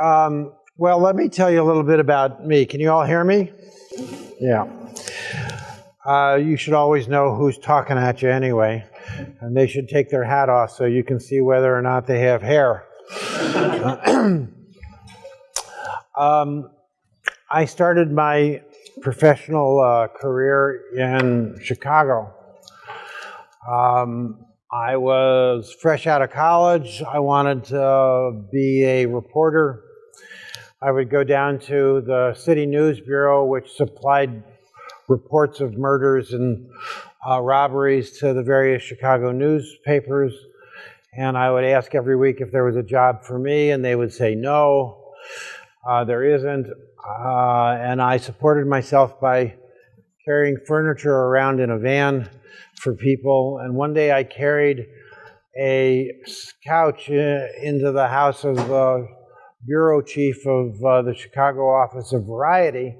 Um, well, let me tell you a little bit about me. Can you all hear me? Yeah. Uh, you should always know who's talking at you anyway, and they should take their hat off so you can see whether or not they have hair. um, I started my professional uh, career in Chicago. Um, I was fresh out of college. I wanted to be a reporter. I would go down to the City News Bureau, which supplied reports of murders and uh, robberies to the various Chicago newspapers. And I would ask every week if there was a job for me, and they would say no, uh, there isn't. Uh, and I supported myself by carrying furniture around in a van for people. And one day I carried a couch uh, into the house of the bureau chief of uh, the Chicago office of Variety.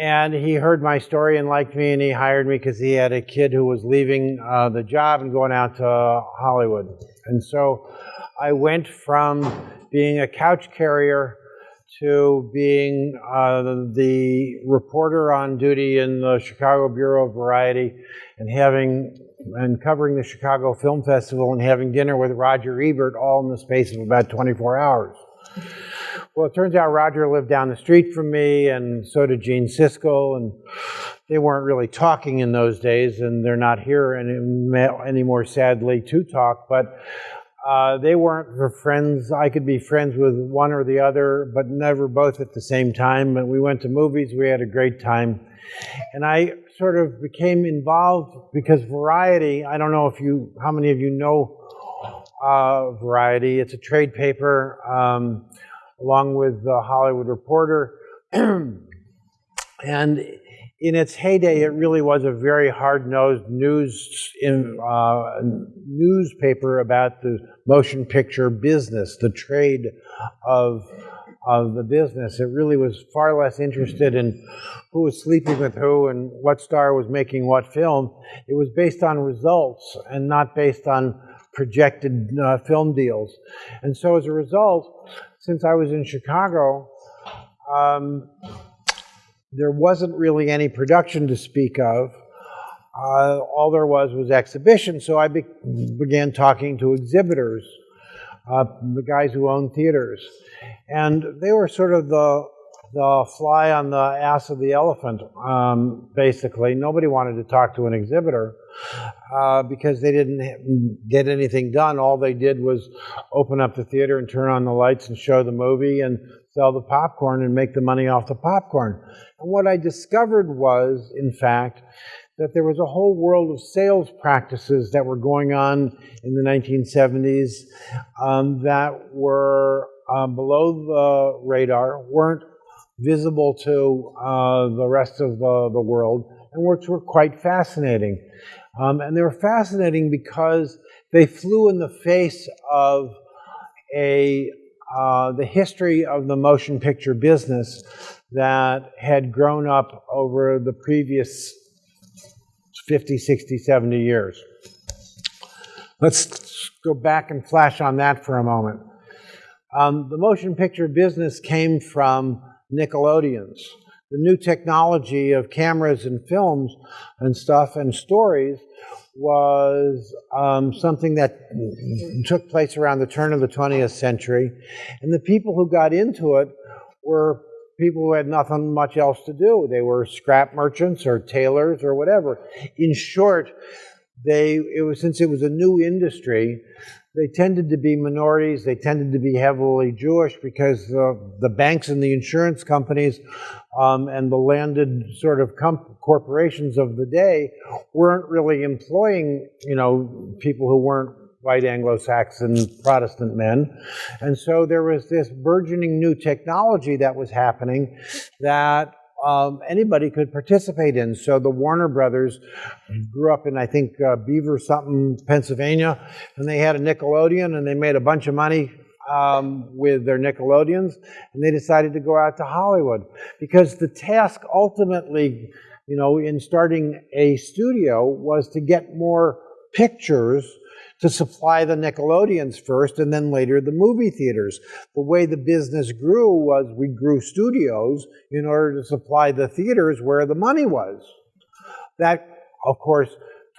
And he heard my story and liked me, and he hired me because he had a kid who was leaving uh, the job and going out to Hollywood. And so I went from being a couch carrier to being uh, the reporter on duty in the Chicago Bureau of Variety and having and covering the Chicago Film Festival and having dinner with Roger Ebert all in the space of about 24 hours. Well, it turns out Roger lived down the street from me, and so did Gene Siskel, and they weren't really talking in those days, and they're not here any, anymore, sadly, to talk. But uh, they weren't friends. I could be friends with one or the other, but never both at the same time. But we went to movies. We had a great time. And I sort of became involved because Variety, I don't know if you, how many of you know uh, Variety. It's a trade paper um, along with the Hollywood Reporter. and in its heyday, it really was a very hard-nosed news in, uh, newspaper about the motion picture business, the trade of of the business. It really was far less interested in who was sleeping with who and what star was making what film. It was based on results and not based on projected uh, film deals. And so as a result, since I was in Chicago, um, there wasn't really any production to speak of. Uh, all there was was exhibition, so I be began talking to exhibitors, uh, the guys who own theaters. And they were sort of the, the fly on the ass of the elephant, um, basically. Nobody wanted to talk to an exhibitor uh, because they didn't get anything done. All they did was open up the theater and turn on the lights and show the movie and sell the popcorn and make the money off the popcorn. And what I discovered was, in fact, that there was a whole world of sales practices that were going on in the 1970s um, that were um, below the radar, weren't visible to uh, the rest of the, the world, and which were quite fascinating. Um, and they were fascinating because they flew in the face of a uh, the history of the motion picture business that had grown up over the previous 50, 60, 70 years. Let's go back and flash on that for a moment. Um, the motion picture business came from Nickelodeons. The new technology of cameras and films and stuff and stories was um, something that took place around the turn of the 20th century. And the people who got into it were people who had nothing much else to do. They were scrap merchants or tailors or whatever. In short, they it was since it was a new industry, they tended to be minorities. They tended to be heavily Jewish because uh, the banks and the insurance companies um, and the landed sort of corporations of the day weren't really employing, you know, people who weren't white Anglo-Saxon Protestant men. And so there was this burgeoning new technology that was happening that um, anybody could participate in. So the Warner Brothers grew up in, I think, uh, Beaver something, Pennsylvania, and they had a Nickelodeon, and they made a bunch of money um, with their Nickelodeons, and they decided to go out to Hollywood because the task ultimately, you know, in starting a studio was to get more pictures to supply the Nickelodeons first and then later the movie theaters. The way the business grew was we grew studios in order to supply the theaters where the money was. That, of course,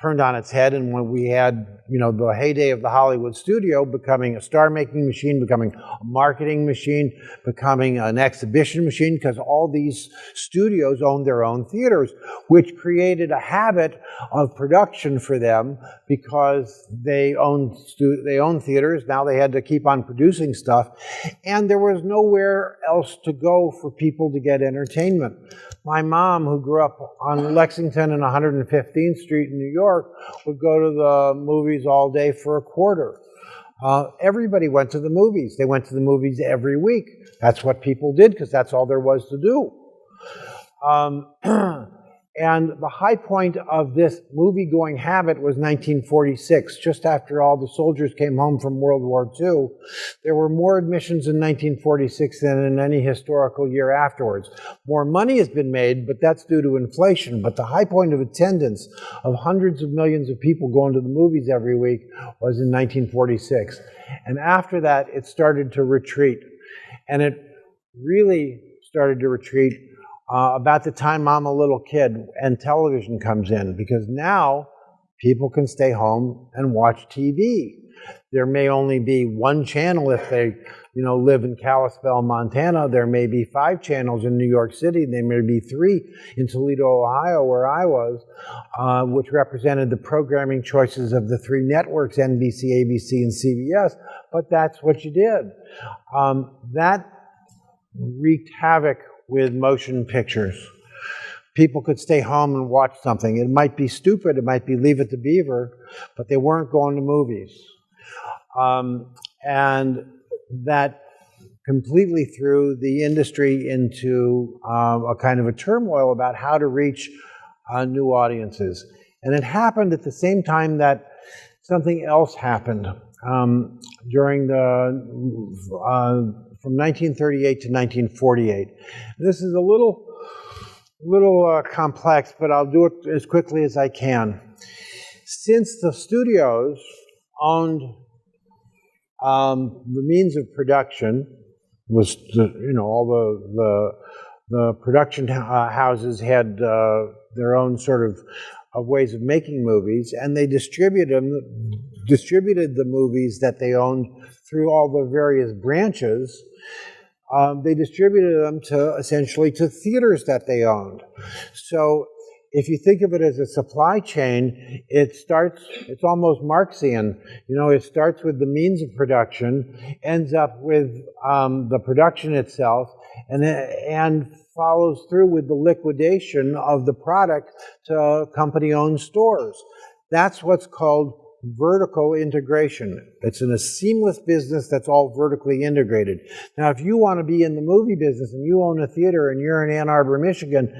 turned on its head and when we had you know the heyday of the hollywood studio becoming a star making machine becoming a marketing machine becoming an exhibition machine because all these studios owned their own theaters which created a habit of production for them because they owned they owned theaters. Now they had to keep on producing stuff. And there was nowhere else to go for people to get entertainment. My mom, who grew up on Lexington and 115th Street in New York, would go to the movies all day for a quarter. Uh, everybody went to the movies. They went to the movies every week. That's what people did because that's all there was to do. Um, And the high point of this movie going habit was 1946, just after all the soldiers came home from World War II. There were more admissions in 1946 than in any historical year afterwards. More money has been made, but that's due to inflation. But the high point of attendance of hundreds of millions of people going to the movies every week was in 1946. And after that, it started to retreat. And it really started to retreat uh, about the time I'm a little kid and television comes in because now people can stay home and watch TV. There may only be one channel if they, you know, live in Kalispell, Montana. There may be five channels in New York City. There may be three in Toledo, Ohio, where I was, uh, which represented the programming choices of the three networks, NBC, ABC, and CBS. But that's what you did. Um, that wreaked havoc with motion pictures. People could stay home and watch something. It might be stupid, it might be Leave It to Beaver, but they weren't going to movies. Um, and that completely threw the industry into um, a kind of a turmoil about how to reach uh, new audiences. And it happened at the same time that something else happened um, during the uh, from 1938 to 1948. This is a little, little uh, complex, but I'll do it as quickly as I can. Since the studios owned um, the means of production, was the, you know all the the, the production uh, houses had uh, their own sort of, of ways of making movies, and they distributed them, distributed the movies that they owned through all the various branches um, they distributed them to essentially to theaters that they owned. So if you think of it as a supply chain, it starts, it's almost Marxian. You know, it starts with the means of production, ends up with um, the production itself, and, and follows through with the liquidation of the product to company owned stores. That's what's called vertical integration. It's in a seamless business that's all vertically integrated. Now, if you want to be in the movie business and you own a theater and you're in Ann Arbor, Michigan,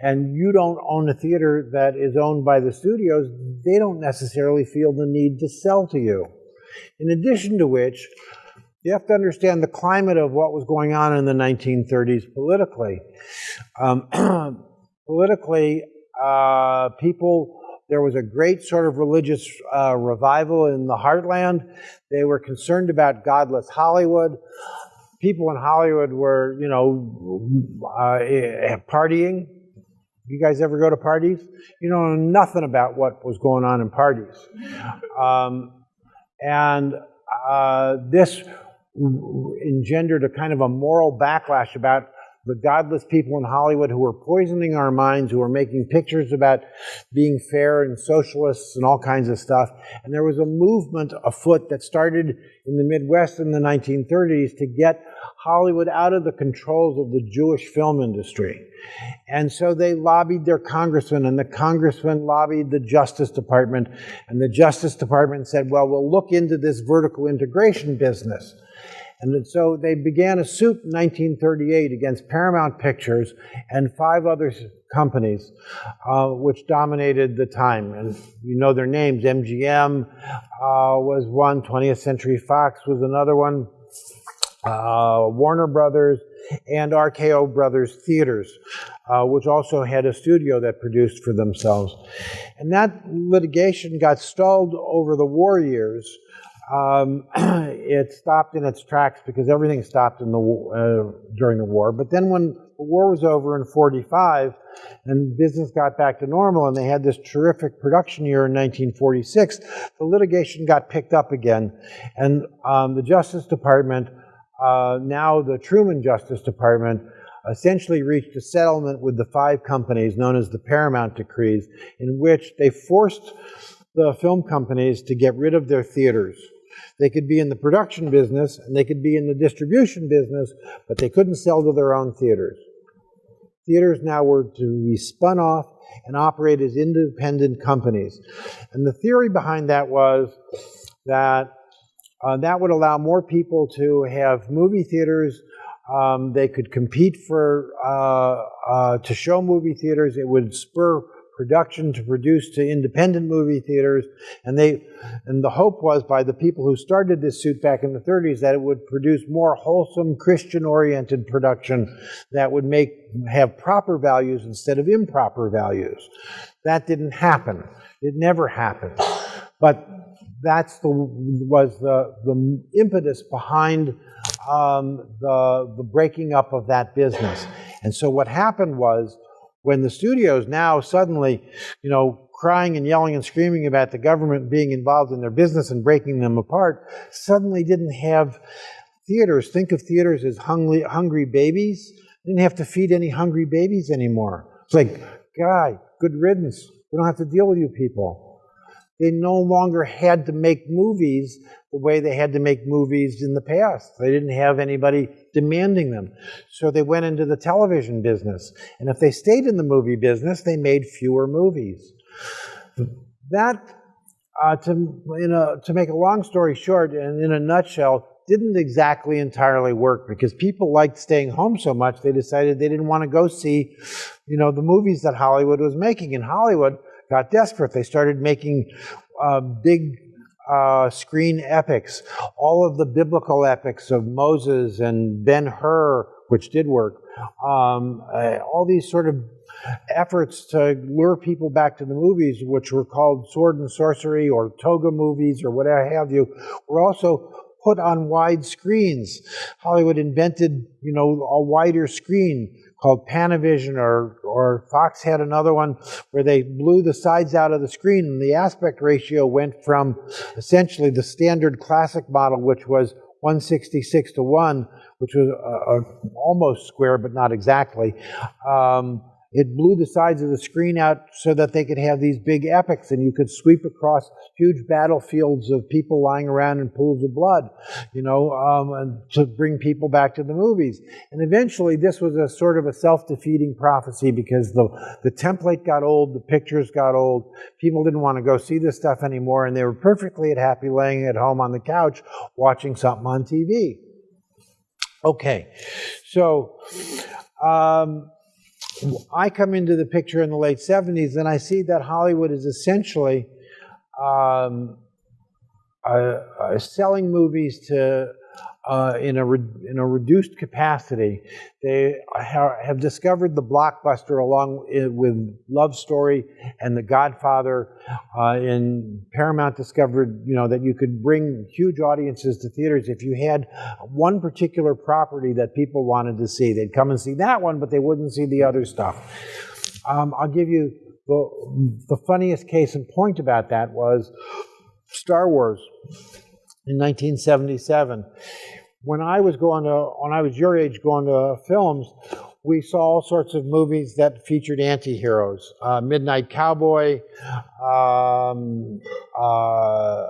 and you don't own a theater that is owned by the studios, they don't necessarily feel the need to sell to you. In addition to which, you have to understand the climate of what was going on in the 1930s politically. Um, politically, uh, people there was a great sort of religious uh, revival in the heartland. They were concerned about godless Hollywood. People in Hollywood were, you know, uh, partying. You guys ever go to parties? You know nothing about what was going on in parties. Um, and uh, this engendered a kind of a moral backlash about the godless people in Hollywood who were poisoning our minds, who were making pictures about being fair and socialists and all kinds of stuff. And there was a movement afoot that started in the Midwest in the 1930s to get Hollywood out of the controls of the Jewish film industry. And so they lobbied their congressman, and the congressman lobbied the Justice Department, and the Justice Department said, well, we'll look into this vertical integration business. And so they began a suit in 1938 against Paramount Pictures and five other companies uh, which dominated the time. And you know their names. MGM uh, was one, 20th Century Fox was another one, uh, Warner Brothers, and RKO Brothers Theaters, uh, which also had a studio that produced for themselves. And that litigation got stalled over the war years. Um, it stopped in its tracks because everything stopped in the uh, during the war. But then when the war was over in 45 and business got back to normal and they had this terrific production year in 1946, the litigation got picked up again. And um, the Justice Department, uh, now the Truman Justice Department, essentially reached a settlement with the five companies known as the Paramount Decrees, in which they forced the film companies to get rid of their theaters. They could be in the production business and they could be in the distribution business, but they couldn't sell to their own theaters. Theaters now were to be spun off and operate as independent companies. And the theory behind that was that uh, that would allow more people to have movie theaters. Um, they could compete for uh, uh, to show movie theaters. It would spur production to produce to independent movie theaters. And they, and the hope was by the people who started this suit back in the 30s that it would produce more wholesome Christian-oriented production that would make have proper values instead of improper values. That didn't happen. It never happened. But that's the was the the impetus behind um, the the breaking up of that business. And so what happened was when the studios now suddenly, you know, crying and yelling and screaming about the government being involved in their business and breaking them apart, suddenly didn't have theaters. Think of theaters as hungry, hungry babies. Didn't have to feed any hungry babies anymore. It's like, guy, good riddance. We don't have to deal with you people. They no longer had to make movies the way they had to make movies in the past. They didn't have anybody demanding them. So they went into the television business. And if they stayed in the movie business, they made fewer movies. That, uh, to, a, to make a long story short, and in a nutshell, didn't exactly entirely work because people liked staying home so much they decided they didn't want to go see, you know, the movies that Hollywood was making. And Hollywood got desperate. They started making uh, big uh, screen epics, all of the biblical epics of Moses and Ben Hur, which did work, um, uh, all these sort of efforts to lure people back to the movies, which were called sword and sorcery or toga movies or whatever have you, were also put on wide screens. Hollywood invented, you know, a wider screen called Panavision, or, or Fox had another one where they blew the sides out of the screen, and the aspect ratio went from essentially the standard classic model, which was 166 to 1, which was a, almost square, but not exactly, um, it blew the sides of the screen out so that they could have these big epics and you could sweep across huge battlefields of people lying around in pools of blood, you know, um, to bring people back to the movies. And eventually this was a sort of a self-defeating prophecy because the, the template got old, the pictures got old, people didn't want to go see this stuff anymore and they were perfectly happy laying at home on the couch watching something on TV. Okay, so um, I come into the picture in the late 70s and I see that Hollywood is essentially um, uh, uh, selling movies to uh, in a in a reduced capacity. They ha have discovered the blockbuster along with Love Story and The Godfather. Uh, and Paramount discovered, you know, that you could bring huge audiences to theaters if you had one particular property that people wanted to see. They'd come and see that one, but they wouldn't see the other stuff. Um, I'll give you the, the funniest case in point about that was Star Wars in 1977. When I was going to, when I was your age going to films, we saw all sorts of movies that featured anti-heroes. Uh, Midnight Cowboy, um, uh,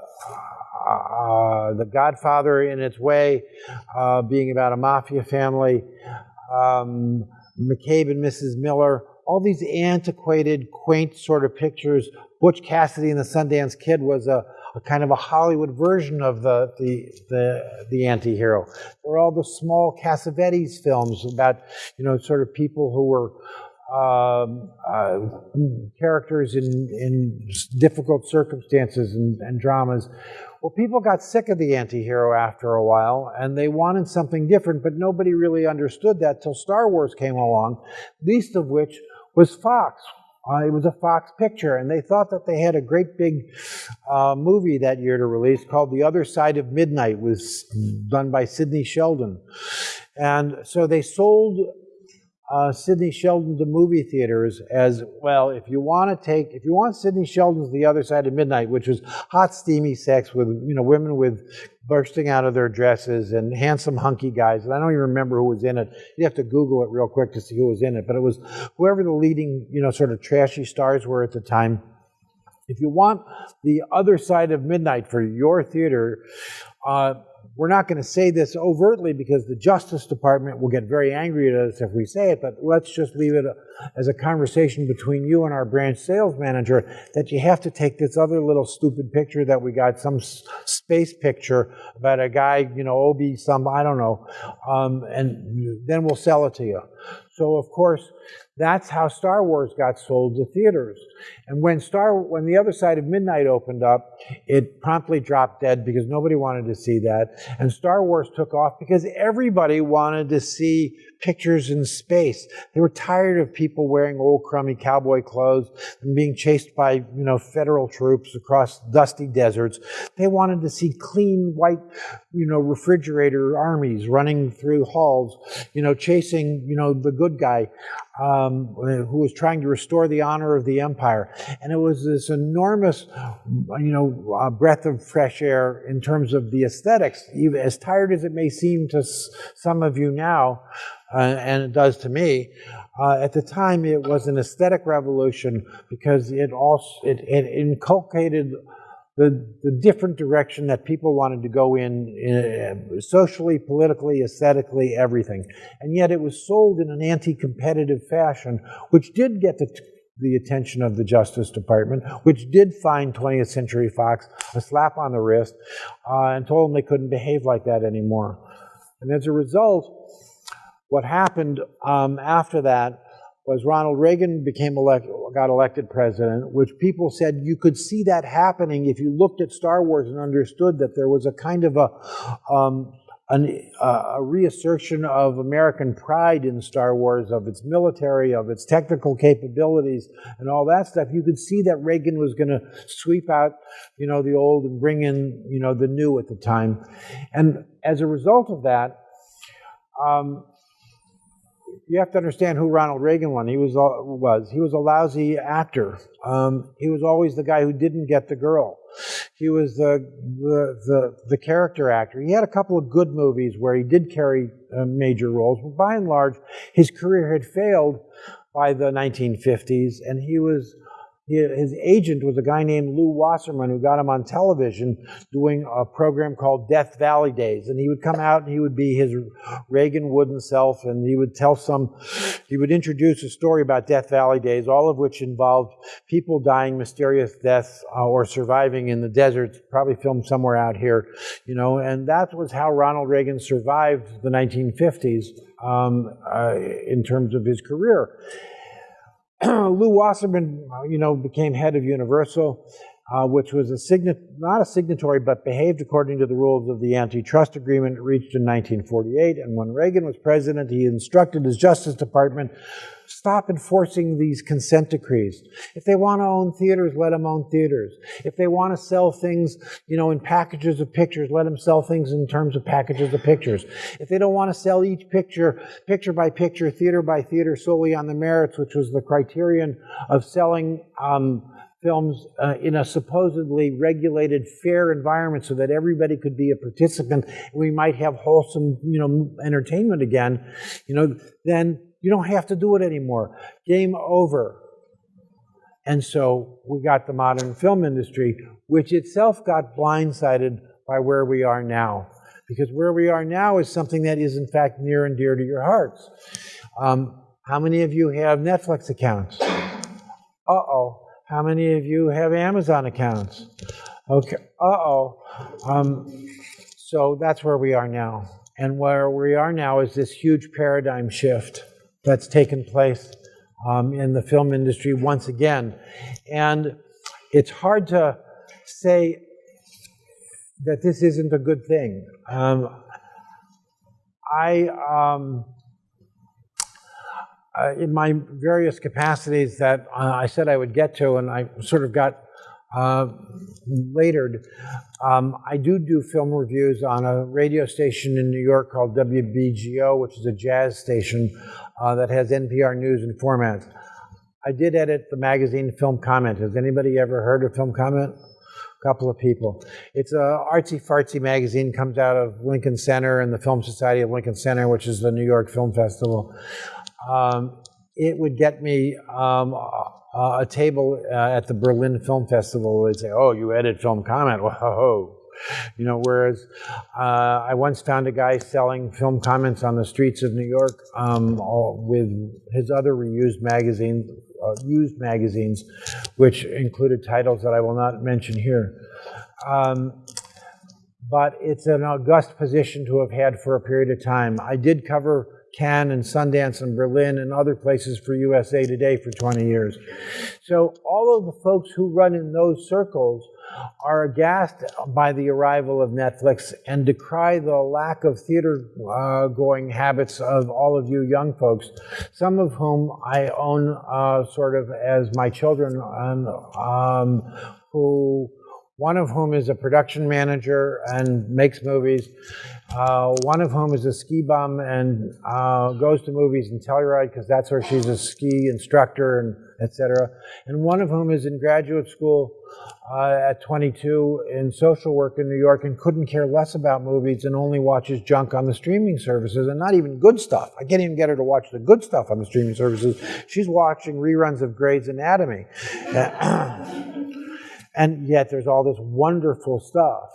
uh, The Godfather in its way, uh, being about a mafia family, um, McCabe and Mrs. Miller, all these antiquated, quaint sort of pictures. Butch Cassidy and the Sundance Kid was a, a kind of a Hollywood version of the, the, the, the anti-hero. There all the small Cassavetes films about, you know, sort of people who were um, uh, characters in, in difficult circumstances and, and, dramas. Well, people got sick of the anti-hero after a while, and they wanted something different, but nobody really understood that till Star Wars came along, least of which was Fox. Uh, it was a Fox picture, and they thought that they had a great big uh, movie that year to release called The Other Side of Midnight, was done by Sidney Sheldon. And so they sold uh, Sidney Sheldon to movie theaters as well. If you want to take, if you want Sidney Sheldon's The Other Side of Midnight, which was hot, steamy sex with you know women with bursting out of their dresses and handsome, hunky guys, and I don't even remember who was in it. You have to Google it real quick to see who was in it, but it was whoever the leading you know sort of trashy stars were at the time. If you want the other side of midnight for your theater, uh, we're not going to say this overtly because the Justice Department will get very angry at us if we say it, but let's just leave it as a conversation between you and our branch sales manager that you have to take this other little stupid picture that we got, some space picture about a guy, you know, Obi, some, I don't know, um, and then we'll sell it to you. So, of course, that's how Star Wars got sold to theaters. And when Star, when the other side of midnight opened up, it promptly dropped dead because nobody wanted to see that. And Star Wars took off because everybody wanted to see pictures in space. They were tired of people wearing old crummy cowboy clothes and being chased by, you know, federal troops across dusty deserts. They wanted to see clean white, you know, refrigerator armies running through halls, you know, chasing, you know, the good guy um, who was trying to restore the honor of the empire. And it was this enormous, you know, uh, breath of fresh air in terms of the aesthetics. As tired as it may seem to some of you now, uh, and it does to me. Uh, at the time, it was an aesthetic revolution because it also it, it inculcated the, the different direction that people wanted to go in, in, socially, politically, aesthetically, everything. And yet it was sold in an anti-competitive fashion, which did get the, the attention of the Justice Department, which did find 20th Century Fox a slap on the wrist uh, and told them they couldn't behave like that anymore. And as a result, what happened um, after that was Ronald Reagan became elect, got elected president, which people said you could see that happening if you looked at Star Wars and understood that there was a kind of a, um, an, uh, a reassertion of American pride in Star Wars, of its military, of its technical capabilities, and all that stuff. You could see that Reagan was going to sweep out, you know, the old and bring in, you know, the new at the time. And as a result of that, um, you have to understand who Ronald Reagan was. He was was he was a lousy actor. Um, he was always the guy who didn't get the girl. He was the, the the the, character actor. He had a couple of good movies where he did carry uh, major roles, but by and large, his career had failed by the 1950s, and he was his agent was a guy named Lew Wasserman who got him on television doing a program called Death Valley Days. And he would come out and he would be his Reagan wooden self and he would tell some, he would introduce a story about Death Valley Days, all of which involved people dying mysterious deaths uh, or surviving in the deserts, probably filmed somewhere out here, you know. And that was how Ronald Reagan survived the 1950s um, uh, in terms of his career. Lew Wasserman, uh, you know, became head of Universal, uh, which was a not a signatory, but behaved according to the rules of the antitrust agreement reached in 1948. And when Reagan was president, he instructed his Justice Department Stop enforcing these consent decrees. If they want to own theaters, let them own theaters. If they want to sell things, you know, in packages of pictures, let them sell things in terms of packages of pictures. If they don't want to sell each picture, picture by picture, theater by theater, solely on the merits, which was the criterion of selling um, films uh, in a supposedly regulated, fair environment so that everybody could be a participant we might have wholesome, you know, entertainment again, you know, then you don't have to do it anymore. Game over. And so we got the modern film industry, which itself got blindsided by where we are now. Because where we are now is something that is, in fact, near and dear to your hearts. Um, how many of you have Netflix accounts? Uh oh. How many of you have Amazon accounts? Okay. Uh oh. Um, so that's where we are now. And where we are now is this huge paradigm shift that's taken place um, in the film industry once again. And it's hard to say that this isn't a good thing. Um, I, um, uh, in my various capacities that uh, I said I would get to, and I sort of got uh, latered, um, I do do film reviews on a radio station in New York called WBGO, which is a jazz station uh, that has NPR news and formats. I did edit the magazine Film Comment. Has anybody ever heard of Film Comment? A couple of people. It's a artsy fartsy magazine, comes out of Lincoln Center and the Film Society of Lincoln Center, which is the New York Film Festival. Um, it would get me um, a, table uh, at the Berlin Film Festival. They'd say, "Oh, you edit Film Comment? Whoa!" You know, whereas uh, I once found a guy selling film comments on the streets of New York um, with his other reused magazines, uh, used magazines, which included titles that I will not mention here. Um, but it's an august position to have had for a period of time. I did cover Cannes and Sundance and Berlin and other places for USA Today for 20 years. So all of the folks who run in those circles are aghast by the arrival of Netflix and decry the lack of theater uh, going habits of all of you young folks, some of whom I own uh, sort of as my children, and, um, who one of whom is a production manager and makes movies, uh, one of whom is a ski bum and uh, goes to movies in Telluride because that's where she's a ski instructor and etc. And one of whom is in graduate school uh, at 22 in social work in New York and couldn't care less about movies and only watches junk on the streaming services and not even good stuff. I can't even get her to watch the good stuff on the streaming services. She's watching reruns of Grey's Anatomy. And yet there's all this wonderful stuff.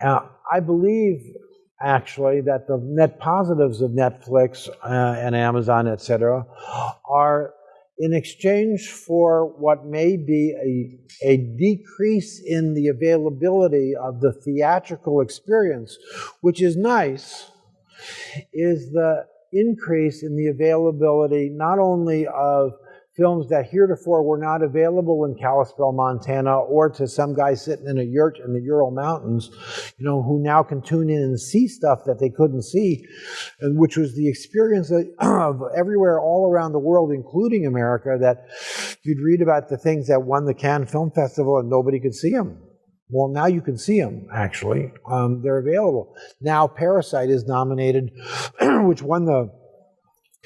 Uh, I believe actually that the net positives of Netflix uh, and Amazon, etc., are in exchange for what may be a, a decrease in the availability of the theatrical experience, which is nice, is the increase in the availability not only of films that heretofore were not available in Kalispell, Montana, or to some guy sitting in a yurt in the Ural Mountains, you know, who now can tune in and see stuff that they couldn't see, which was the experience of everywhere all around the world, including America, that you'd read about the things that won the Cannes Film Festival and nobody could see them. Well, now you can see them, actually. Um, they're available. Now Parasite is nominated, which won the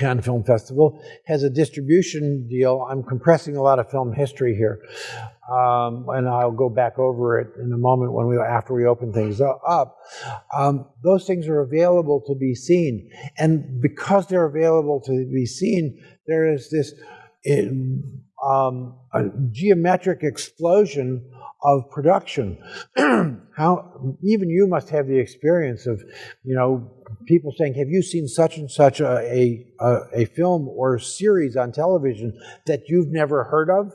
Cannes Film Festival, has a distribution deal. I'm compressing a lot of film history here, um, and I'll go back over it in a moment when we after we open things up. Um, those things are available to be seen, and because they're available to be seen, there is this um, geometric explosion of production. How even you must have the experience of, you know, people saying, "Have you seen such and such a, a, a film or series on television that you've never heard of?"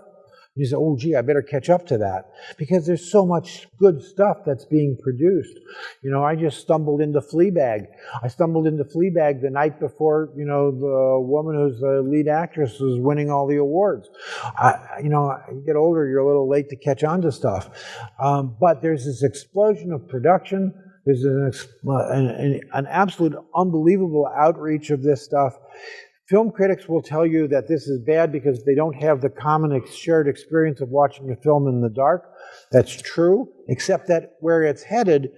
You say, "Oh, gee, I better catch up to that," because there's so much good stuff that's being produced. You know, I just stumbled into Fleabag. I stumbled into Fleabag the night before, you know, the woman who's the lead actress was winning all the awards. I, you know, you get older, you're a little late to catch on to stuff, um, but there's this explosion of production there's an, an, an absolute unbelievable outreach of this stuff. Film critics will tell you that this is bad because they don't have the common shared experience of watching a film in the dark. That's true, except that where it's headed,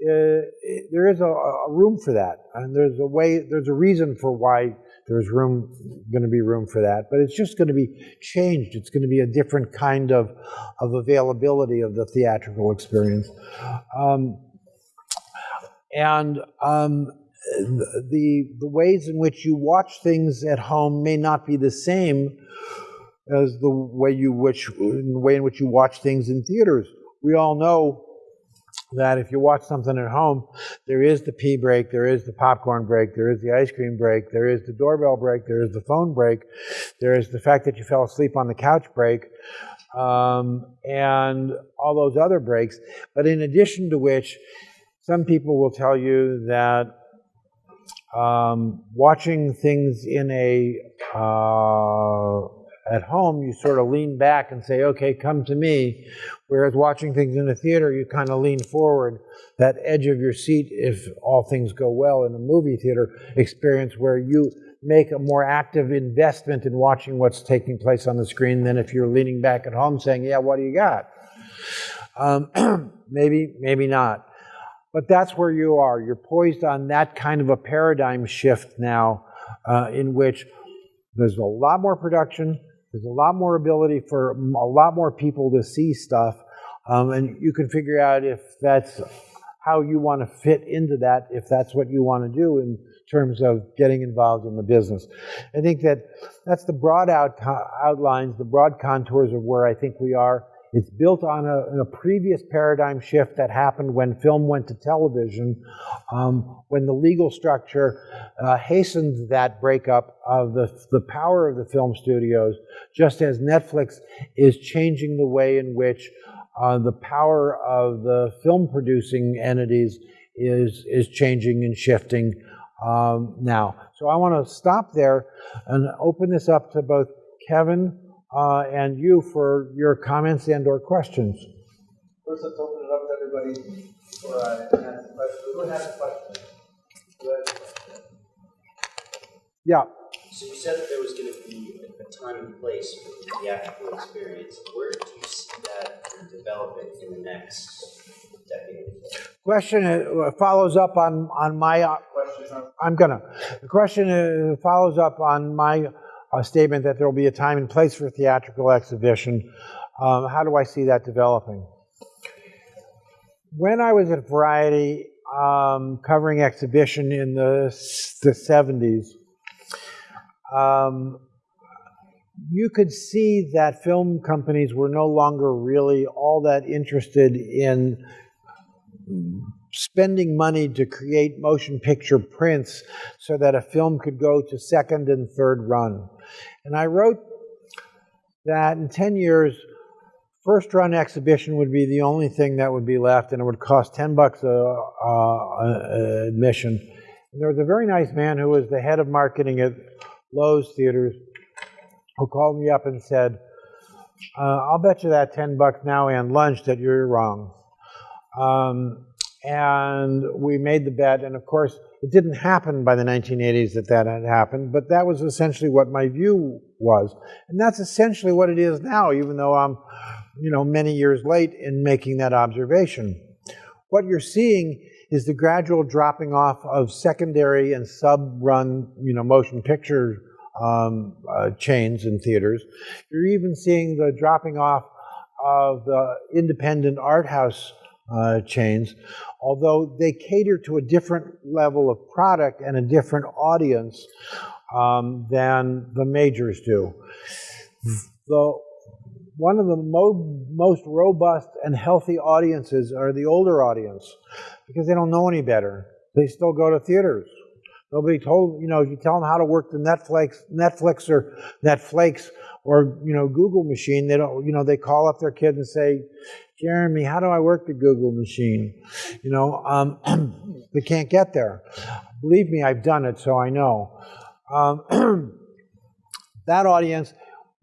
uh, there is a, a, room for that, and there's a way, there's a reason for why there's room, going to be room for that. But it's just going to be changed. It's going to be a different kind of of availability of the theatrical experience. Um, and um, the, the ways in which you watch things at home may not be the same as the way you which the way in which you watch things in theaters. We all know that if you watch something at home, there is the pee break, there is the popcorn break, there is the ice cream break, there is the doorbell break, there is the phone break, there is the fact that you fell asleep on the couch break, um, and all those other breaks. But in addition to which, some people will tell you that um, watching things in a uh, at home, you sort of lean back and say, okay, come to me. Whereas watching things in the theater, you kind of lean forward. That edge of your seat, if all things go well in a movie theater experience, where you make a more active investment in watching what's taking place on the screen than if you're leaning back at home saying, yeah, what do you got? Um, maybe, maybe not. But that's where you are. You're poised on that kind of a paradigm shift now uh, in which there's a lot more production, there's a lot more ability for a lot more people to see stuff, um, and you can figure out if that's how you want to fit into that, if that's what you want to do in terms of getting involved in the business. I think that that's the broad out, outlines, the broad contours of where I think we are. It's built on a, a, previous paradigm shift that happened when film went to television, um, when the legal structure uh, hastened that breakup of the, the power of the film studios, just as Netflix is changing the way in which uh, the power of the film producing entities is, is changing and shifting um, now. So I want to stop there and open this up to both Kevin uh, and you for your comments and or questions. First, let's open it up to everybody for uh, ask questions. Who has a question? Who has a question? Yeah. So you said that there was going to be a time and place for the theatrical experience. Where do you see that developing in the next decade? Question uh, follows up on on my. Uh, I'm gonna. The question uh, follows up on my a statement that there will be a time and place for theatrical exhibition. Um, how do I see that developing? When I was at Variety um, covering exhibition in the, the 70s, um, you could see that film companies were no longer really all that interested in spending money to create motion picture prints so that a film could go to second and third run. And I wrote that in 10 years, first run exhibition would be the only thing that would be left, and it would cost 10 bucks a, a, a admission. And there was a very nice man who was the head of marketing at Loews Theaters who called me up and said, uh, I'll bet you that 10 bucks now and lunch that you're wrong. Um, and we made the bet, and of course, it didn't happen by the 1980s that that had happened, but that was essentially what my view was. And that's essentially what it is now, even though I'm, you know, many years late in making that observation. What you're seeing is the gradual dropping off of secondary and sub-run, you know, motion picture um, uh, chains in theaters. You're even seeing the dropping off of the independent art house uh, chains, although they cater to a different level of product and a different audience um, than the majors do. The, one of the mo most robust and healthy audiences are the older audience because they don't know any better. They still go to theaters. Nobody told, you know, you tell them how to work the Netflix, Netflix or Netflix or, you know, Google machine, they don't, you know, they call up their kid and say, Jeremy, how do I work the Google machine? You know, um, they can't get there. Believe me, I've done it, so I know. Um, that audience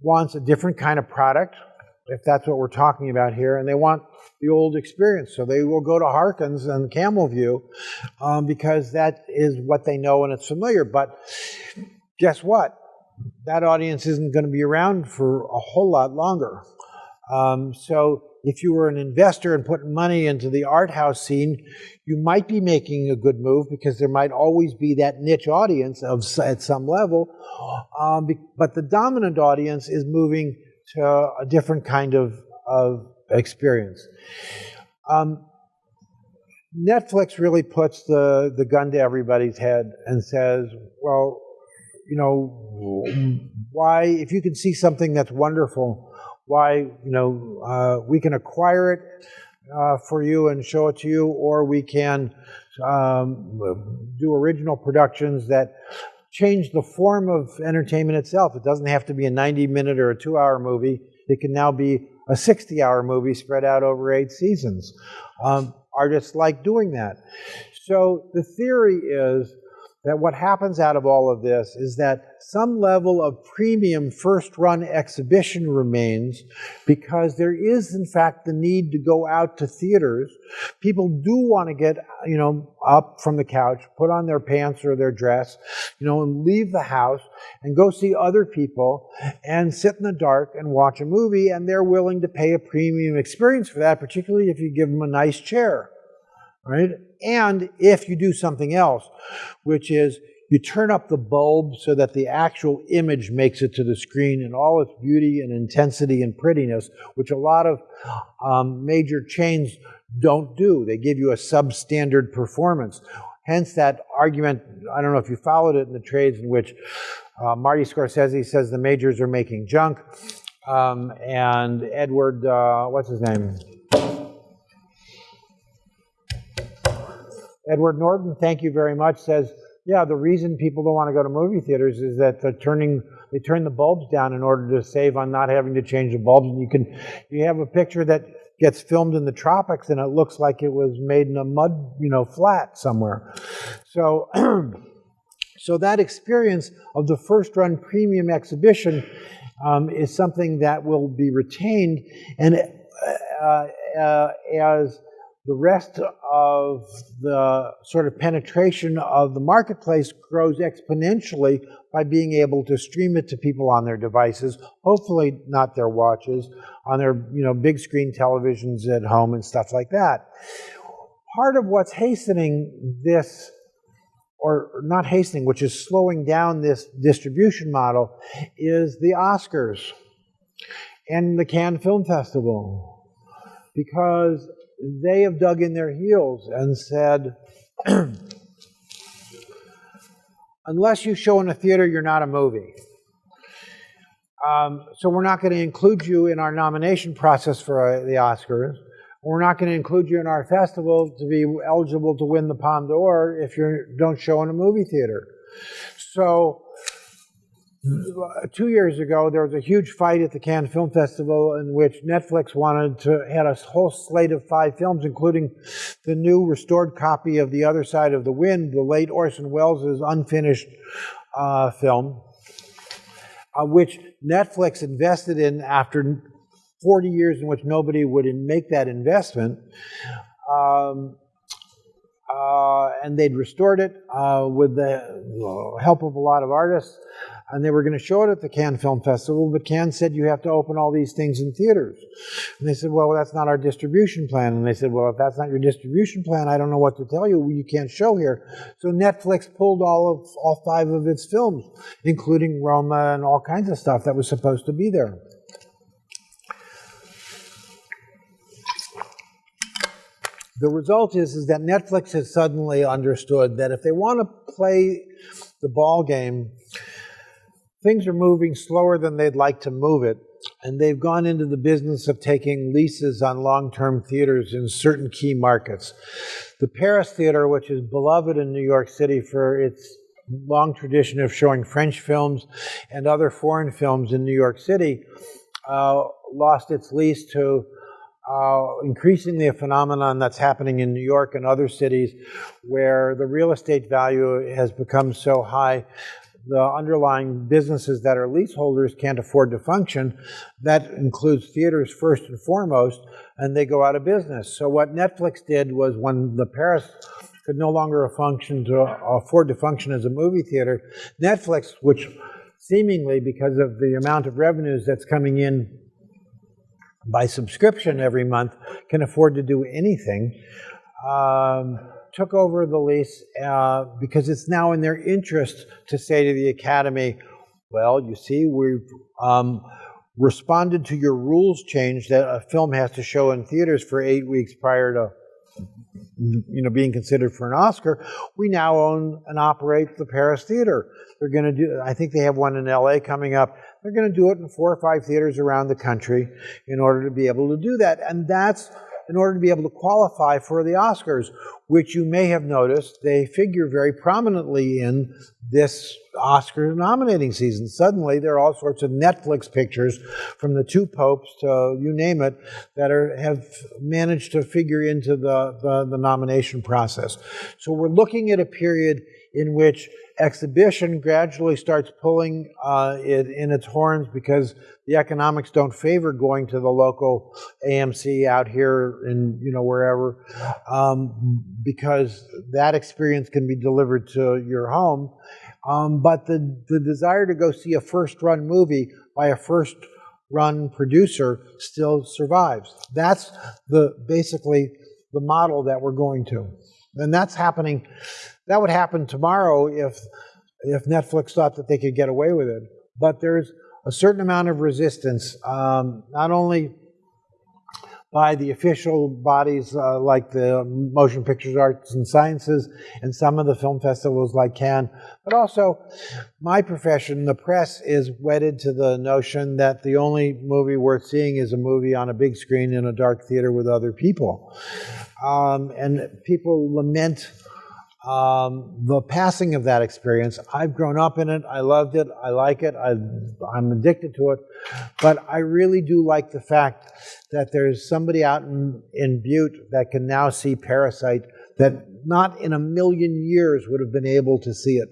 wants a different kind of product, if that's what we're talking about here, and they want the old experience. So they will go to Harkins and Camelview um, because that is what they know and it's familiar. But guess what? That audience isn't going to be around for a whole lot longer. Um, so if you were an investor and putting money into the art house scene, you might be making a good move because there might always be that niche audience of at some level. Um, but the dominant audience is moving to a different kind of, of experience. Um, Netflix really puts the, the gun to everybody's head and says, well, you know, why, if you can see something that's wonderful, why you know uh, we can acquire it uh, for you and show it to you, or we can um, do original productions that change the form of entertainment itself. It doesn't have to be a 90 minute or a two hour movie. It can now be a 60 hour movie spread out over eight seasons. Um, artists like doing that. So the theory is that what happens out of all of this is that some level of premium first run exhibition remains because there is in fact the need to go out to theaters. People do want to get, you know, up from the couch, put on their pants or their dress, you know, and leave the house and go see other people and sit in the dark and watch a movie and they're willing to pay a premium experience for that, particularly if you give them a nice chair right? And if you do something else, which is you turn up the bulb so that the actual image makes it to the screen in all its beauty and intensity and prettiness, which a lot of um, major chains don't do. They give you a substandard performance. Hence that argument, I don't know if you followed it in the trades in which uh, Marty Scorsese says the majors are making junk, um, and Edward, uh, what's his name? Edward Norton, thank you very much, says, yeah, the reason people don't want to go to movie theaters is that they're turning, they turn the bulbs down in order to save on not having to change the bulbs. And you can, you have a picture that gets filmed in the tropics and it looks like it was made in a mud, you know, flat somewhere. So, so that experience of the first run premium exhibition um, is something that will be retained and uh, uh, as the rest of the sort of penetration of the marketplace grows exponentially by being able to stream it to people on their devices, hopefully not their watches, on their you know big screen televisions at home and stuff like that. Part of what's hastening this or not hastening, which is slowing down this distribution model, is the Oscars and the Cannes Film Festival. Because they have dug in their heels and said, unless you show in a theater, you're not a movie. Um, so we're not going to include you in our nomination process for uh, the Oscars. We're not going to include you in our festival to be eligible to win the Palme d'Or if you don't show in a movie theater. So two years ago, there was a huge fight at the Cannes Film Festival in which Netflix wanted to had a whole slate of five films, including the new restored copy of The Other Side of the Wind, the late Orson Welles' unfinished uh, film, uh, which Netflix invested in after 40 years in which nobody would make that investment. Um, uh, and they'd restored it uh, with the help of a lot of artists and they were going to show it at the Cannes Film Festival, but Cannes said you have to open all these things in theaters. And they said, well, that's not our distribution plan. And they said, well, if that's not your distribution plan, I don't know what to tell you. You can't show here. So Netflix pulled all of all five of its films, including Roma and all kinds of stuff that was supposed to be there. The result is, is that Netflix has suddenly understood that if they want to play the ball game things are moving slower than they'd like to move it, and they've gone into the business of taking leases on long-term theaters in certain key markets. The Paris Theater, which is beloved in New York City for its long tradition of showing French films and other foreign films in New York City, uh, lost its lease to uh, increasingly a phenomenon that's happening in New York and other cities where the real estate value has become so high the underlying businesses that are leaseholders can't afford to function. That includes theaters first and foremost, and they go out of business. So what Netflix did was when the Paris could no longer function to afford to function as a movie theater, Netflix, which seemingly because of the amount of revenues that's coming in by subscription every month, can afford to do anything. Um, took over the lease uh, because it's now in their interest to say to the Academy, well, you see, we've um, responded to your rules change that a film has to show in theaters for eight weeks prior to you know, being considered for an Oscar, we now own and operate the Paris Theater. They're going to do, I think they have one in LA coming up. They're going to do it in four or five theaters around the country in order to be able to do that. And that's in order to be able to qualify for the Oscars, which you may have noticed they figure very prominently in this Oscar nominating season. Suddenly, there are all sorts of Netflix pictures from the two popes to you name it that are, have managed to figure into the, the, the nomination process. So we're looking at a period in which exhibition gradually starts pulling uh, it in its horns because the economics don't favor going to the local AMC out here in you know wherever um, because that experience can be delivered to your home. Um, but the, the desire to go see a first run movie by a first run producer still survives. That's the basically the model that we're going to. And that's happening, that would happen tomorrow if, if Netflix thought that they could get away with it. But there's a certain amount of resistance, um, not only by the official bodies uh, like the Motion Pictures Arts and Sciences and some of the film festivals like Cannes, but also my profession, the press, is wedded to the notion that the only movie worth seeing is a movie on a big screen in a dark theater with other people. Um, and people lament um, the passing of that experience. I've grown up in it. I loved it. I like it. I, I'm addicted to it. But I really do like the fact that there's somebody out in, in Butte that can now see Parasite that not in a million years would have been able to see it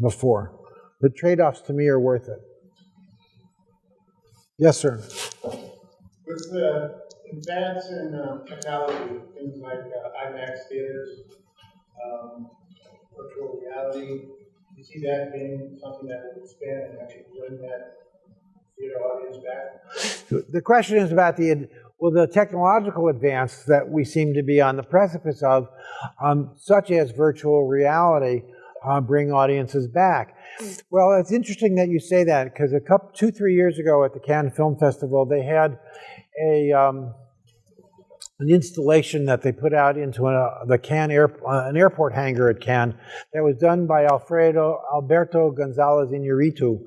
before. The trade offs to me are worth it. Yes, sir. With the advance in uh, technology, things like uh, IMAX theaters, um, virtual reality, Do you see that being something that will expand and actually bring that theater audience back? The question is about the well, the technological advance that we seem to be on the precipice of, um, such as virtual reality, uh, bring audiences back. Well, it's interesting that you say that because a couple, two, three years ago at the Cannes Film Festival, they had a um, an installation that they put out into a, the Cannes air, uh, an airport hangar at Cannes that was done by Alfredo Alberto Gonzalez Inarritu,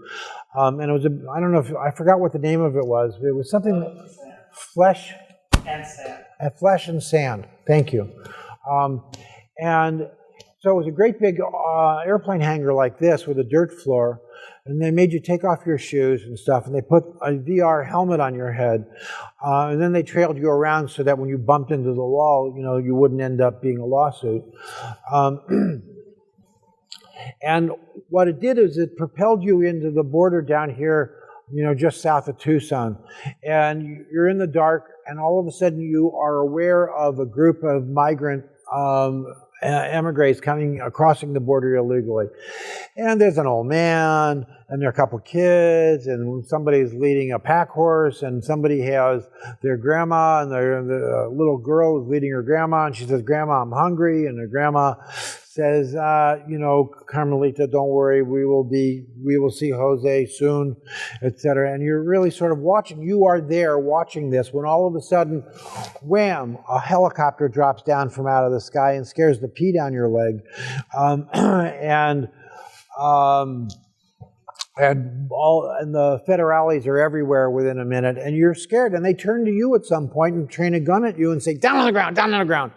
um, and it was a, I don't know if I forgot what the name of it was. It was something flesh And sand. and flesh and sand. Thank you. Um, and so it was a great big uh, airplane hangar like this with a dirt floor, and they made you take off your shoes and stuff, and they put a VR helmet on your head, uh, and then they trailed you around so that when you bumped into the wall, you know, you wouldn't end up being a lawsuit. Um, and what it did is it propelled you into the border down here, you know, just south of Tucson, and you're in the dark, and all of a sudden you are aware of a group of migrant um, uh, emigres coming uh, crossing the border illegally. And there's an old man, and there are a couple kids, and somebody's leading a pack horse, and somebody has their grandma, and their, the uh, little girl is leading her grandma, and she says, Grandma, I'm hungry, and her grandma says, uh, you know, Carmelita, don't worry, we will be, we will see Jose soon, etc. And you're really sort of watching, you are there watching this when all of a sudden, wham, a helicopter drops down from out of the sky and scares the pee down your leg. Um, and, um, and all and the federales are everywhere within a minute and you're scared and they turn to you at some point and train a gun at you and say down on the ground down on the ground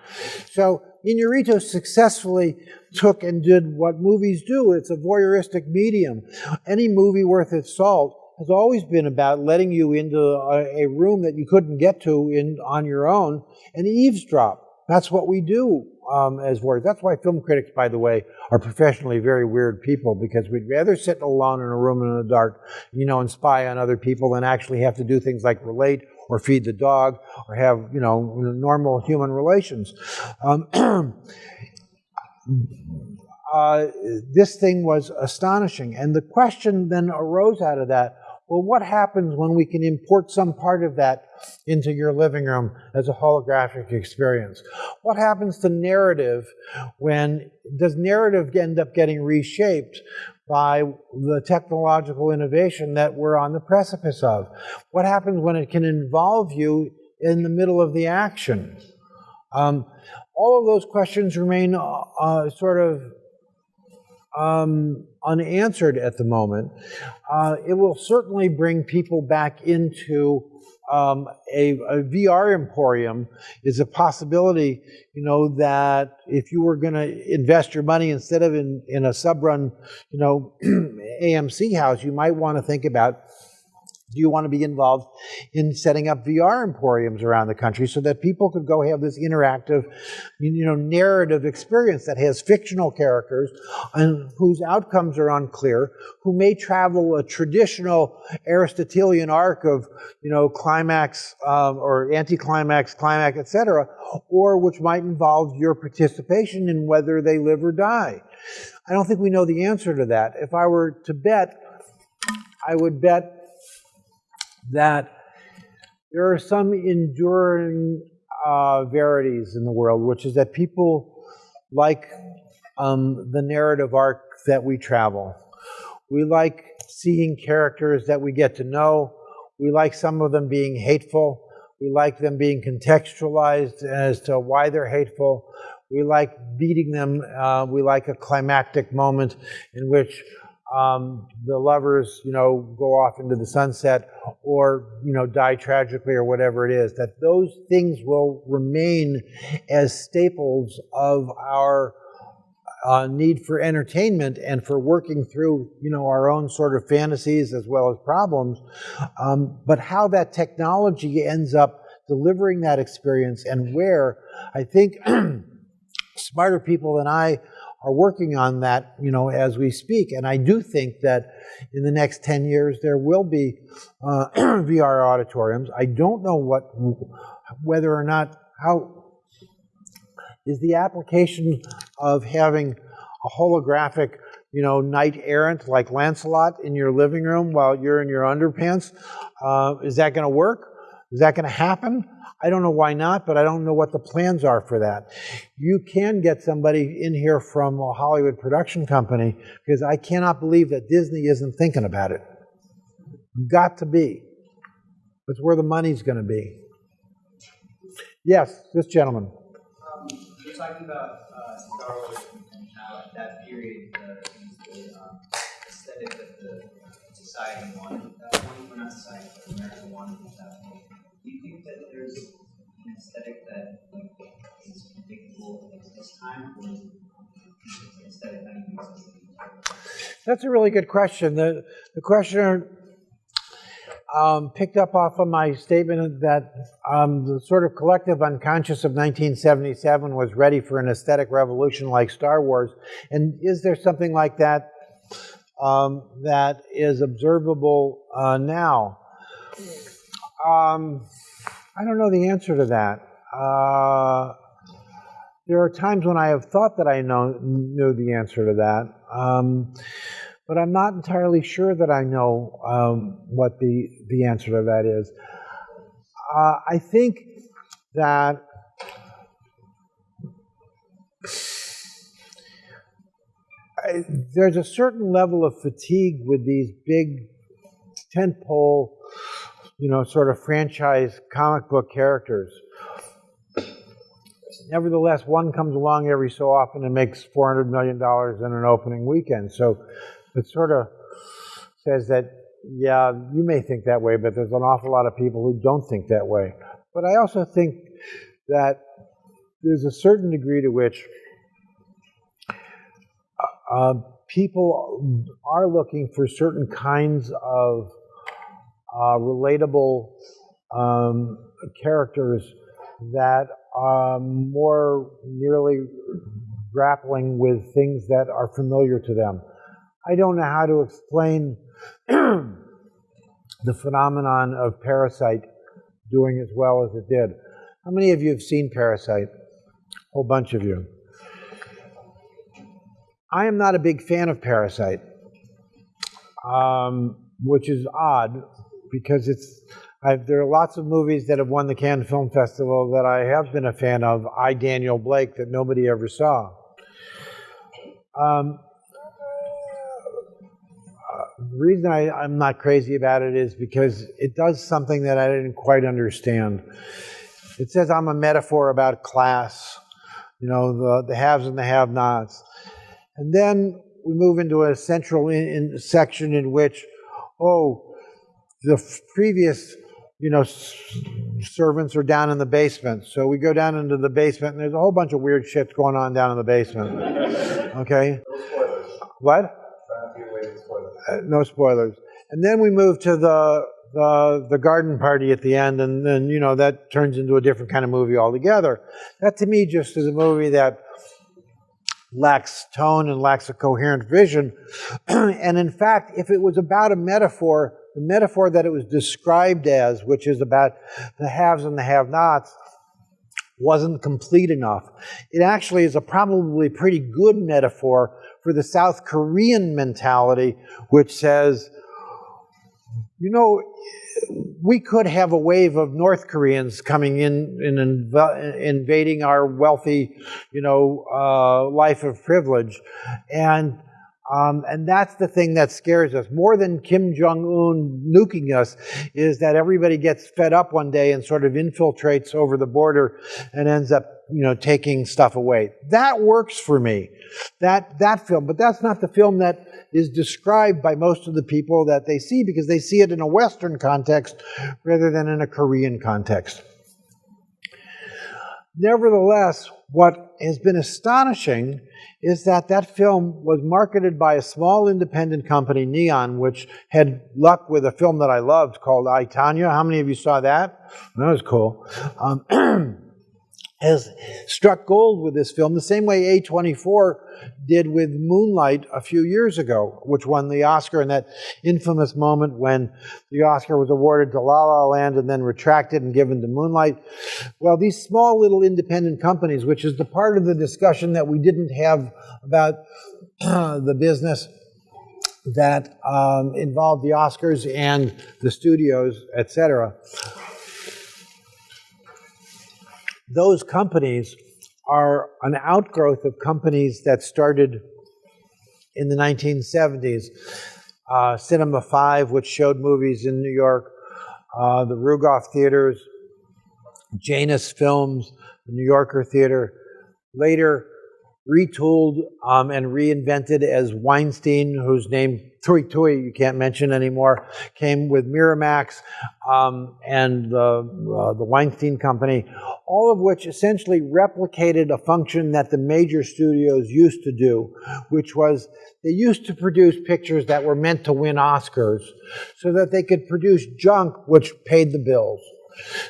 so Inarritu successfully took and did what movies do. It's a voyeuristic medium. Any movie worth its salt has always been about letting you into a, a room that you couldn't get to in on your own and eavesdrop. That's what we do um, as voyeurs. That's why film critics, by the way, are professionally very weird people because we'd rather sit alone in a room in the dark, you know, and spy on other people than actually have to do things like relate or feed the dog or have, you know, normal human relations. Um, uh, this thing was astonishing. And the question then arose out of that well, what happens when we can import some part of that into your living room as a holographic experience? What happens to narrative when, does narrative end up getting reshaped by the technological innovation that we're on the precipice of? What happens when it can involve you in the middle of the action? Um, all of those questions remain uh, uh, sort of um, unanswered at the moment. Uh, it will certainly bring people back into um, a, a, VR emporium is a possibility, you know, that if you were going to invest your money instead of in, in a sub-run, you know, AMC house, you might want to think about Do you want to be involved in setting up VR emporiums around the country so that people could go have this interactive, you know, narrative experience that has fictional characters and whose outcomes are unclear, who may travel a traditional Aristotelian arc of, you know, climax um, or anticlimax, climax, etc., or which might involve your participation in whether they live or die. I don't think we know the answer to that. If I were to bet, I would bet that there are some enduring uh, verities in the world, which is that people like um, the narrative arc that we travel. We like seeing characters that we get to know. We like some of them being hateful. We like them being contextualized as to why they're hateful. We like beating them. Uh, we like a climactic moment in which um, the lovers, you know, go off into the sunset or, you know, die tragically or whatever it is, that those things will remain as staples of our uh, need for entertainment and for working through, you know, our own sort of fantasies as well as problems. Um, but how that technology ends up delivering that experience and where, I think smarter people than I are working on that, you know, as we speak. And I do think that in the next 10 years there will be uh, VR auditoriums. I don't know what, whether or not, how is the application of having a holographic, you know, knight errant like Lancelot in your living room while you're in your underpants. Uh, is that going to work? Is that going to happen? I don't know why not, but I don't know what the plans are for that. You can get somebody in here from a Hollywood production company because I cannot believe that Disney isn't thinking about it. Got to be. That's where the money's going to be. Yes, this gentleman. Um, you're talking about uh, Star Wars and how at that period the, the um, aesthetic that the society wanted at that point, or not society, but America wanted at that point. Do you think that there's an aesthetic that like is predictable at this time, or is an aesthetic that uses That's a really good question. The, the questioner um, picked up off of my statement that um, the sort of collective unconscious of 1977 was ready for an aesthetic revolution like Star Wars. And is there something like that um, that is observable uh, now? Um, I don't know the answer to that. Uh, there are times when I have thought that I know, knew the answer to that. Um, but I'm not entirely sure that I know um, what the, the answer to that is. Uh, I think that I, there's a certain level of fatigue with these big tentpole, you know, sort of franchise comic book characters. Nevertheless, one comes along every so often and makes $400 million in an opening weekend. So it sort of says that, yeah, you may think that way, but there's an awful lot of people who don't think that way. But I also think that there's a certain degree to which uh, people are looking for certain kinds of uh, relatable um, characters that are more nearly grappling with things that are familiar to them. I don't know how to explain the phenomenon of Parasite doing as well as it did. How many of you have seen Parasite? A whole bunch of you. I am not a big fan of Parasite, um, which is odd because it's. I've, there are lots of movies that have won the Cannes Film Festival that I have been a fan of. I, Daniel Blake, that nobody ever saw. Um, the reason I, I'm not crazy about it is because it does something that I didn't quite understand. It says I'm a metaphor about class, you know, the, the haves and the have-nots. And then we move into a central in, in section in which, oh, the previous, you know, servants are down in the basement. So we go down into the basement, and there's a whole bunch of weird shit going on down in the basement. Okay? No What? Uh, no spoilers. And then we move to the the, the garden party at the end, and then, you know, that turns into a different kind of movie altogether. That to me just is a movie that lacks tone and lacks a coherent vision. and in fact, if it was about a metaphor, the metaphor that it was described as, which is about the haves and the have-nots, wasn't complete enough. It actually is a probably pretty good metaphor for the South Korean mentality, which says, you know, we could have a wave of North Koreans coming in and inv invading our wealthy, you know, uh, life of privilege. And um, and that's the thing that scares us. More than Kim Jong un nuking us, is that everybody gets fed up one day and sort of infiltrates over the border and ends up, you know, taking stuff away. That works for me, that, that film. But that's not the film that is described by most of the people that they see because they see it in a Western context rather than in a Korean context. Nevertheless, what has been astonishing is that that film was marketed by a small independent company, Neon, which had luck with a film that I loved called I, Tonya. How many of you saw that? That was cool. Um, has struck gold with this film the same way A24 did with Moonlight a few years ago, which won the Oscar in that infamous moment when the Oscar was awarded to La La Land and then retracted and given to Moonlight. Well, these small little independent companies, which is the part of the discussion that we didn't have about the business that um, involved the Oscars and the studios, etc those companies are an outgrowth of companies that started in the 1970s. Uh, Cinema 5, which showed movies in New York, uh, the Rugoff Theaters, Janus Films, the New Yorker Theater, later retooled um, and reinvented as Weinstein, whose name Tui Tui you can't mention anymore, came with Miramax um, and the, uh, the Weinstein Company, all of which essentially replicated a function that the major studios used to do, which was they used to produce pictures that were meant to win Oscars so that they could produce junk which paid the bills.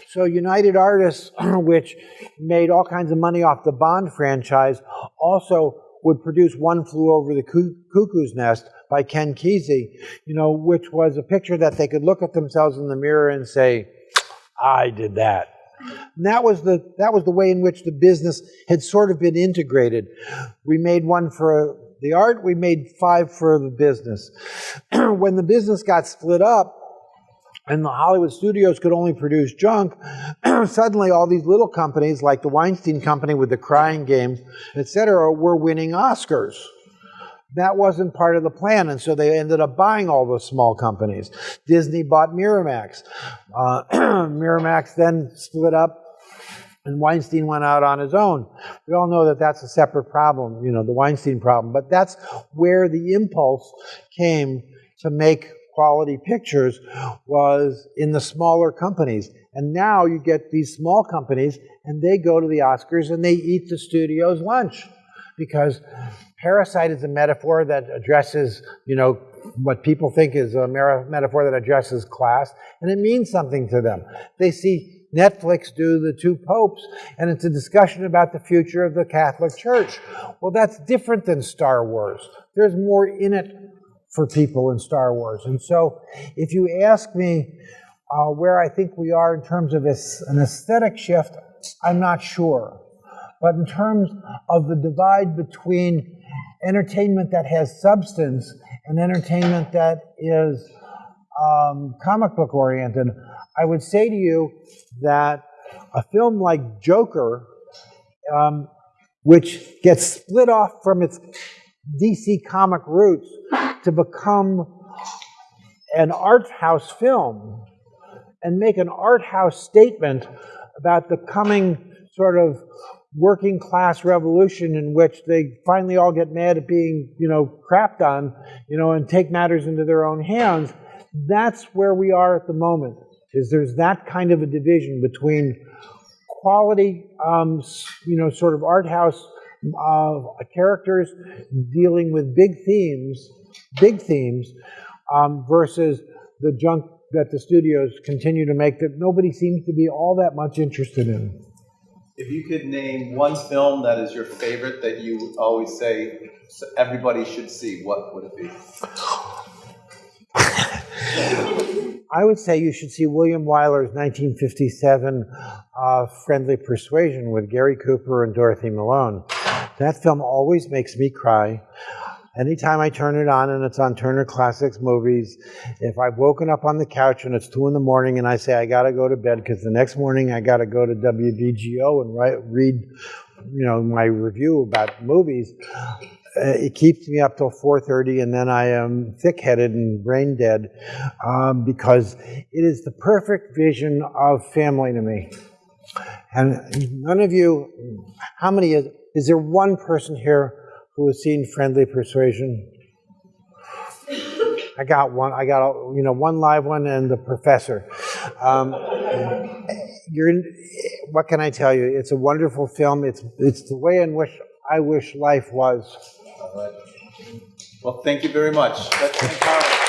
So United Artists, which made all kinds of money off the Bond franchise, also would produce One Flew Over the Cuckoo's Nest by Ken Kesey, you know, which was a picture that they could look at themselves in the mirror and say, I did that. And that was the that was the way in which the business had sort of been integrated. We made one for the art, we made five for the business. when the business got split up, and the Hollywood studios could only produce junk, suddenly all these little companies like the Weinstein Company with the Crying Games, etc., were winning Oscars. That wasn't part of the plan, and so they ended up buying all those small companies. Disney bought Miramax. Uh, Miramax then split up, and Weinstein went out on his own. We all know that that's a separate problem, you know, the Weinstein problem, but that's where the impulse came to make quality pictures was in the smaller companies. And now you get these small companies and they go to the Oscars and they eat the studio's lunch. Because parasite is a metaphor that addresses, you know, what people think is a metaphor that addresses class, and it means something to them. They see Netflix do the two popes, and it's a discussion about the future of the Catholic Church. Well, that's different than Star Wars. There's more in it for people in Star Wars. And so if you ask me uh, where I think we are in terms of an aesthetic shift, I'm not sure. But in terms of the divide between entertainment that has substance and entertainment that is um, comic book oriented, I would say to you that a film like Joker, um, which gets split off from its DC comic roots to become an art house film and make an art house statement about the coming sort of working class revolution in which they finally all get mad at being, you know, crapped on, you know, and take matters into their own hands. That's where we are at the moment, is there's that kind of a division between quality, um, you know, sort of art house uh, characters dealing with big themes, big themes, um, versus the junk that the studios continue to make that nobody seems to be all that much interested in. If you could name one film that is your favorite that you always say everybody should see, what would it be? I would say you should see William Wyler's 1957 uh, Friendly Persuasion with Gary Cooper and Dorothy Malone. That film always makes me cry. Anytime I turn it on and it's on Turner Classics Movies, if I've woken up on the couch and it's two in the morning and I say I got to go to bed because the next morning I got to go to WVGO and write, read, you know, my review about movies, uh, it keeps me up till 4.30 and then i am thick-headed and brain dead um, because it is the perfect vision of family to me. And none of you how many is, is there one person here who has seen friendly persuasion. I got one i got a, you know one live one and the professor. Um, you're what can i tell you? It's a wonderful film. It's it's the way in which i wish life was. Well, thank you very much.